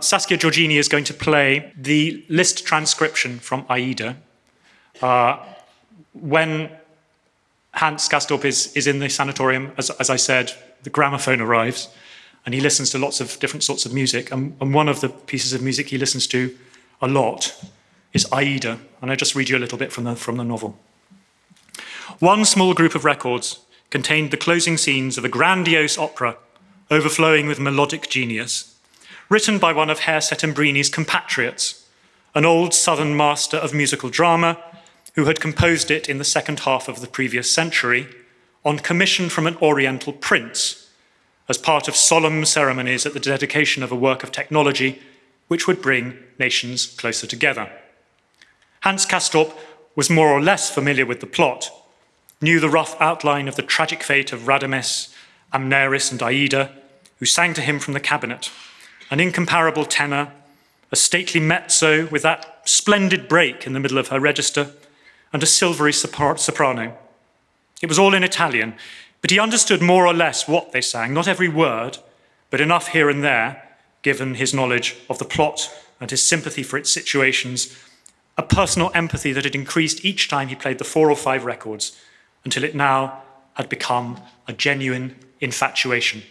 Saskia Giorgini is going to play the Liszt transcription from Aida. Uh, when Hans Castorp is, is in the sanatorium, as, as I said, the gramophone arrives and he listens to lots of different sorts of music. And, and one of the pieces of music he listens to a lot is Aida. And I just read you a little bit from the, from the novel. One small group of records contained the closing scenes of a grandiose opera overflowing with melodic genius, written by one of Herr Settembrini's compatriots, an old southern master of musical drama who had composed it in the second half of the previous century on commission from an oriental prince as part of solemn ceremonies at the dedication of a work of technology which would bring nations closer together. Hans Castorp was more or less familiar with the plot, knew the rough outline of the tragic fate of Radames, Amneris, and Aida, who sang to him from the cabinet, an incomparable tenor, a stately mezzo with that splendid break in the middle of her register, and a silvery soprano. It was all in Italian, but he understood more or less what they sang, not every word, but enough here and there, given his knowledge of the plot and his sympathy for its situations, a personal empathy that had increased each time he played the four or five records until it now had become a genuine infatuation.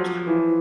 Música